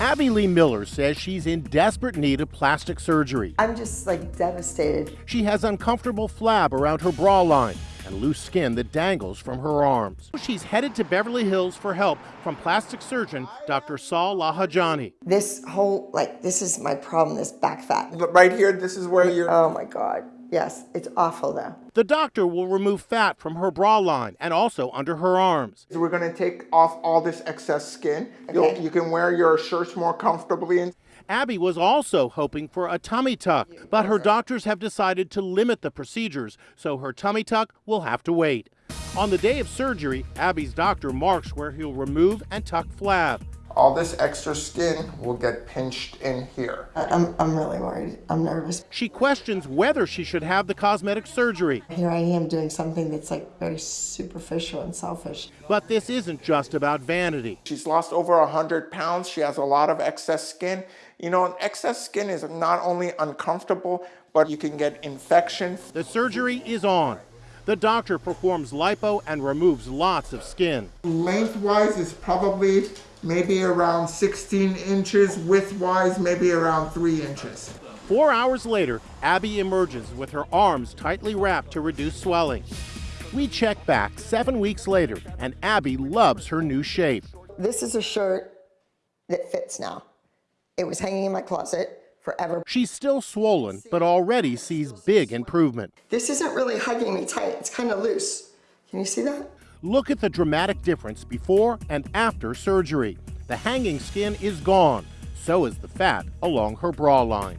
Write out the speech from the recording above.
Abby Lee Miller says she's in desperate need of plastic surgery. I'm just like devastated. She has uncomfortable flab around her bra line and loose skin that dangles from her arms. She's headed to Beverly Hills for help from plastic surgeon Dr. Saul Lahijani. This whole, like, this is my problem, this back fat. But right here, this is where you're. Oh my God. Yes, it's awful though. The doctor will remove fat from her bra line and also under her arms. We're gonna take off all this excess skin. Okay. You'll, you can wear your shirts more comfortably. Abby was also hoping for a tummy tuck, but her doctors have decided to limit the procedures, so her tummy tuck will have to wait. On the day of surgery, Abby's doctor marks where he'll remove and tuck flab. All this extra skin will get pinched in here. I- I'm, I'm really worried. I'm nervous. She questions whether she should have the cosmetic surgery. Here I am doing something that's like very superficial and selfish. But this isn't just about vanity. She's lost over 100 pounds. She has a lot of excess skin. You know, excess skin is not only uncomfortable, but you can get infections. The surgery is on. The doctor performs lipo and removes lots of skin. Lengthwise is probably maybe around 16 inches. Widthwise, maybe around 3 inches. Four hours later, Abby emerges with her arms tightly wrapped to reduce swelling. We check back seven weeks later, and Abby loves her new shape. This is a shirt that fits now. It was hanging in my closet forever. She's still swollen, but already sees big improvement. This isn't really hugging me tight. It's kind of loose. Can you see that? Look at the dramatic difference before and after surgery. The hanging skin is gone, so is the fat along her bra line.